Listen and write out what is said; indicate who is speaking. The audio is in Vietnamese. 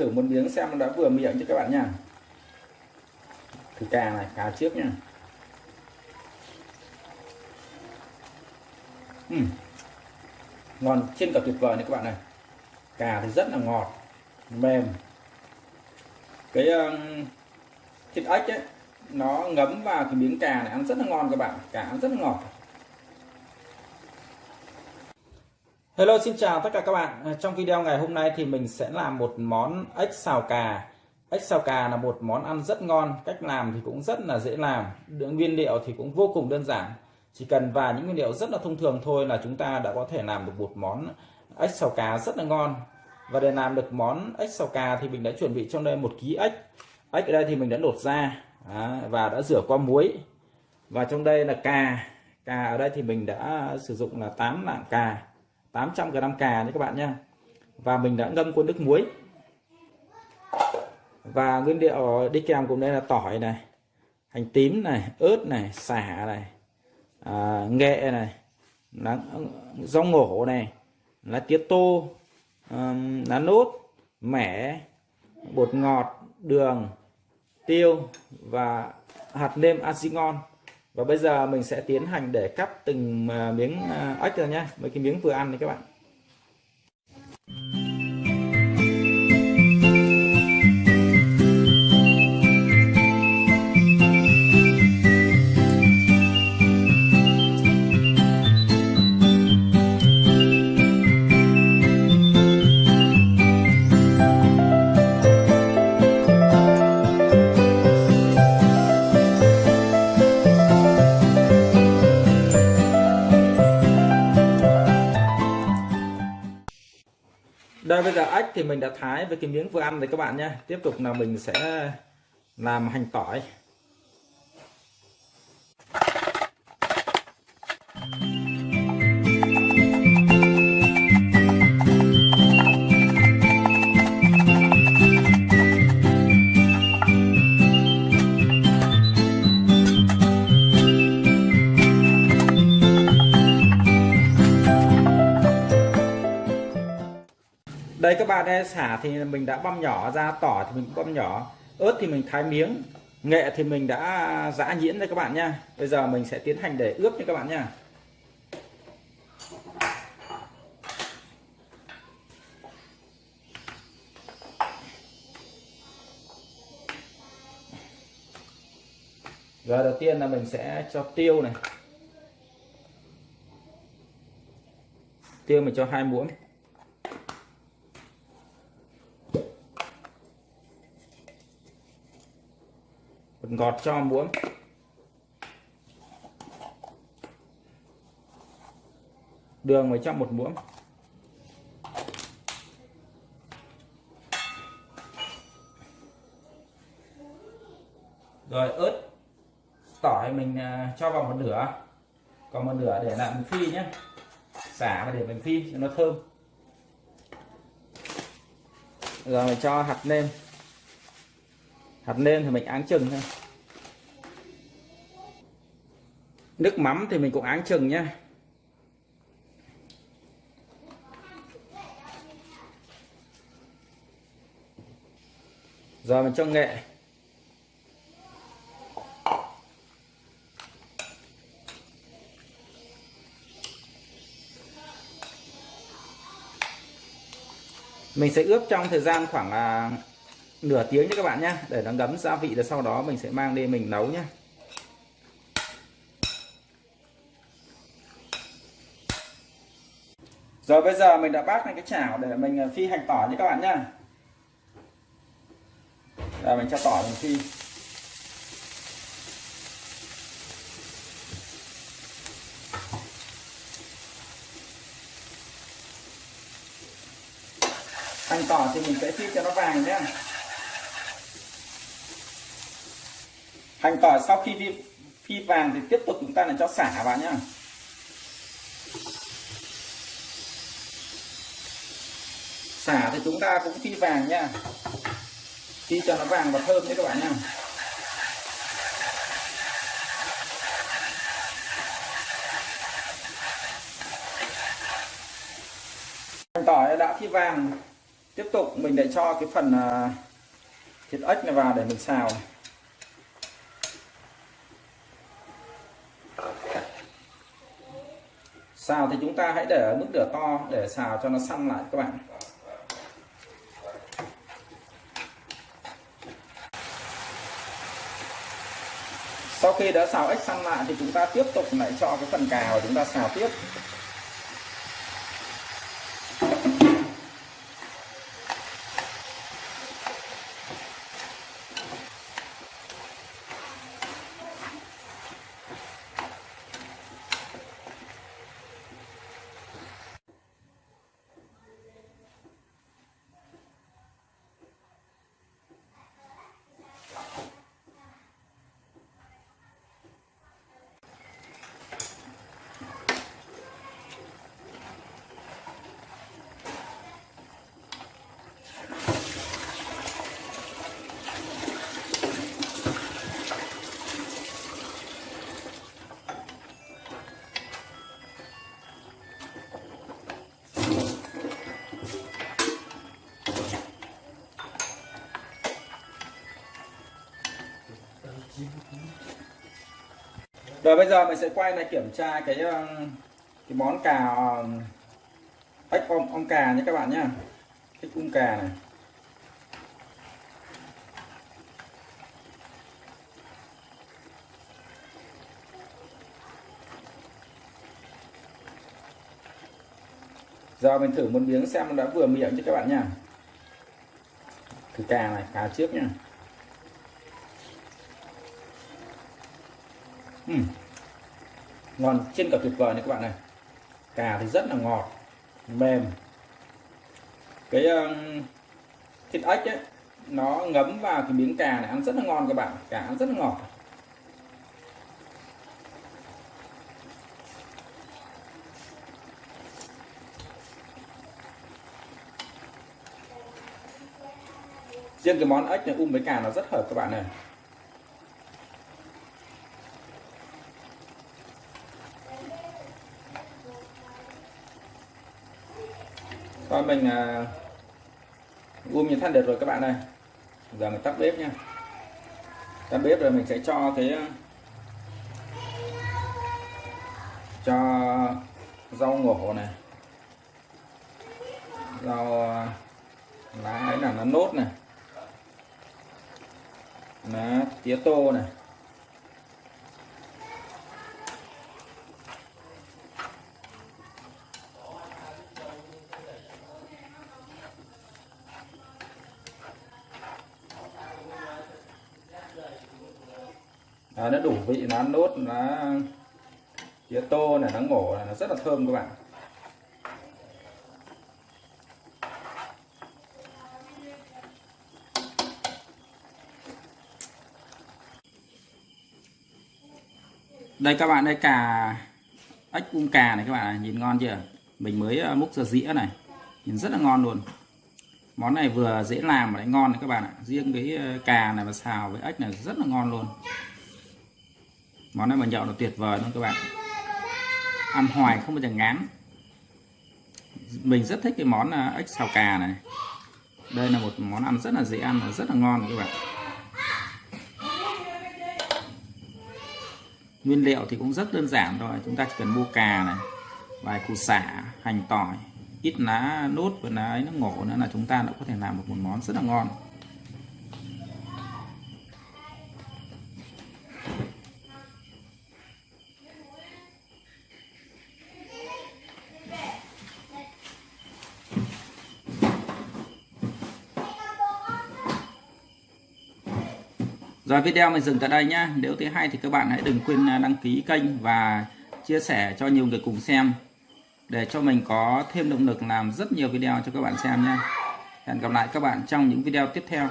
Speaker 1: thử một miếng xem nó đã vừa miệng cho các bạn nha. Thử cà này cà trước nha. Uhm. ngon trên cả tuyệt vời này các bạn này cà thì rất là ngọt mềm. Cái um, thịt ếch ấy nó ngấm vào cái miếng cà này ăn rất là ngon các bạn. Cà ăn rất là ngọt. Hello, xin chào tất cả các bạn. À, trong video ngày hôm nay thì mình sẽ làm một món ếch xào cà. Ếch xào cà là một món ăn rất ngon, cách làm thì cũng rất là dễ làm. Lượng nguyên liệu thì cũng vô cùng đơn giản. Chỉ cần vài những nguyên liệu rất là thông thường thôi là chúng ta đã có thể làm được một món ếch xào cà rất là ngon. Và để làm được món ếch xào cà thì mình đã chuẩn bị trong đây một ký ếch. Ếch ở đây thì mình đã lột ra à, và đã rửa qua muối. Và trong đây là cà. Cà ở đây thì mình đã sử dụng là 8 lạng cà. 800 g cà nhé các bạn nhé. Và mình đã ngâm cuốn nước muối. Và nguyên liệu đi kèm cùng đây là tỏi này hành tím này ớt này xả này à, nghệ này lá, rau ngổ này lá tía tô um, lá nốt mẻ bột ngọt đường tiêu và hạt nêm ngon và bây giờ mình sẽ tiến hành để cắt từng à, miếng à, ếch ra nhé mấy cái miếng vừa ăn này các bạn. Đây bây giờ ếch thì mình đã thái với cái miếng vừa ăn rồi các bạn nhé. Tiếp tục là mình sẽ làm hành tỏi. Đây, các bạn đây xả thì mình đã băm nhỏ ra tỏi thì mình cũng băm nhỏ. Ớt thì mình thái miếng, nghệ thì mình đã giã nhuyễn đây các bạn nha. Bây giờ mình sẽ tiến hành để ướp nha các bạn nha. Rồi đầu tiên là mình sẽ cho tiêu này. Tiêu mình cho hai muỗng. Ngọt cho muỗng. Đường mới cho một muỗng. Rồi ớt. Tỏi mình à, cho vào một nửa. Còn một nửa để làm phi nhé. Xả và để mình phi cho nó thơm. Rồi mình cho hạt nêm. Hạt nêm thì mình áng chừng thôi. Nước mắm thì mình cũng áng chừng nhé rồi mình cho nghệ. Mình sẽ ướp trong thời gian khoảng à, nửa tiếng cho các bạn nhé để nó ngấm gia vị rồi sau đó mình sẽ mang đi mình nấu nhé rồi bây giờ mình đã bát lên cái chảo để mình ờ, phi hành tỏi nhé các bạn nhá. Rồi mình cho tỏi mình phi. Hành tỏi thì mình sẽ phi cho nó vàng nhé hành tỏi sau khi phi, phi vàng thì tiếp tục chúng ta lại cho xả vào nhá. Xả thì chúng ta cũng phi vàng nha. Phi cho nó vàng và thơm nhé các bạn nha. hành tỏi đã phi vàng. Tiếp tục mình lại cho cái phần à, thịt ếch này vào để mình xào. Xào thì chúng ta hãy để ở mức lửa to để xào cho nó săn lại các bạn. Khi đã xào ếch săn lại thì chúng ta tiếp tục lại cho cái phần cà và chúng ta xào tiếp. Rồi bây giờ mình sẽ quay lại kiểm tra cái ờ, cái món cà ờ, ếch ong, ong cà nhé các bạn nhé ếch ong cà này. Giờ mình thử một miếng xem nó đã vừa miệng cho các bạn nha thử cà này cà trước nha Ừ. ngon trên cả tuyệt vời này các bạn này. Cà thì rất là ngọt mềm. Cái um, thịt ếch ấy nó ngấm vào cái miếng cà này ăn rất là ngon các bạn. Cà ăn rất là ngọt. Riêng cái món ếch này um với cà nó rất hợp các bạn này. Rồi mình uh, gom như than được rồi các bạn ơi. Giờ mình tắt bếp nha tắt bếp rồi mình sẽ cho cái à, cho rau ngổ này. Rau à, lá ấy là nó nốt này. Lá tía tô này. Ờ, à, nó đủ vị nó nốt nó tía tô này nó ngổ này nó rất là thơm các bạn. Đây các bạn đây cà ếch cung cà này các bạn nhìn ngon chưa? Mình mới ờ, múc ra dĩa này nhìn rất là ngon luôn. Món này vừa dễ làm mà lại ngon này các bạn ạ. Riêng cái ờ, cà này mà xào với ếch này rất là ngon luôn món này mà nhậu là tuyệt vời luôn các bạn. Ăn hoài không bao giờ ngán. Mình rất thích cái món à, ếch xào cà này. Đây là một món ăn rất là dễ ăn và rất là ngon các bạn. Nguyên liệu thì cũng rất đơn giản thôi. Chúng ta chỉ cần mua cà này, vài củ xả hành tỏi, ít lá, nốt và lá ấy nó ngổ nữa là chúng ta đã có thể làm được một món rất là ngon. Rồi video mình dừng tại đây nhá. Nếu thấy hay thì các bạn hãy đừng quên à, đăng ký kênh và chia sẻ cho nhiều người cùng xem để cho mình có thêm động lực làm rất nhiều video cho các bạn xem nhé. Hẹn gặp lại các bạn trong những video tiếp theo.